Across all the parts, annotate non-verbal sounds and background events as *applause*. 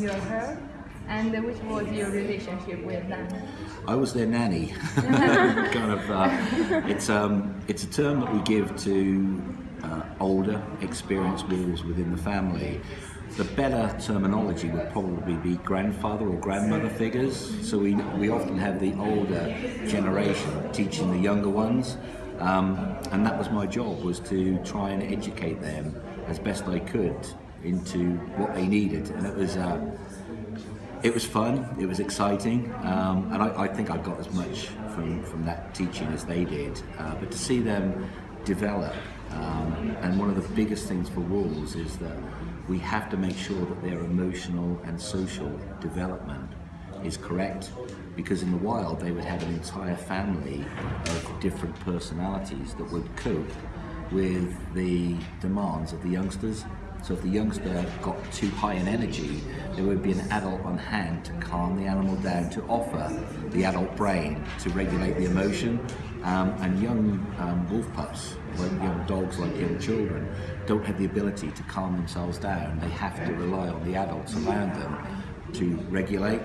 your herd? And which was your relationship with them? I was their nanny. *laughs* kind of. Uh, it's um, it's a term that we give to uh, older, experienced wolves within the family. The better terminology would probably be grandfather or grandmother figures. So we we often have the older generation teaching the younger ones, um, and that was my job was to try and educate them as best I could into what they needed, and it was. Uh, it was fun, it was exciting, um, and I, I, think I got as much from, from that teaching as they did. Uh, but to see them develop, um, and one of the biggest things for wolves is that we have to make sure that their emotional and social development is correct because in the wild they would have an entire family of different personalities that would cope with the demands of the youngsters so if the youngster got too high in energy, there would be an adult on hand to calm the animal down, to offer the adult brain to regulate the emotion. Um, and young um, wolf pups, like young dogs, like young children, don't have the ability to calm themselves down. They have to rely on the adults around them to regulate.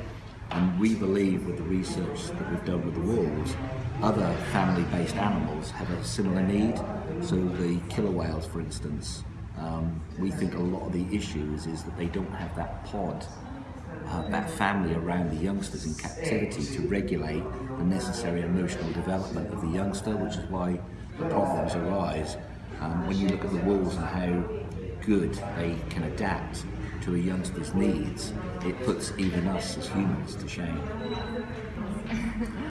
And we believe with the research that we've done with the wolves, other family-based animals have a similar need. So the killer whales, for instance, um, we think a lot of the issues is that they don't have that pod, uh, that family around the youngsters in captivity to regulate the necessary emotional development of the youngster, which is why the problems arise. Um, when you look at the wolves and how good they can adapt to a youngster's needs, it puts even us as humans to shame.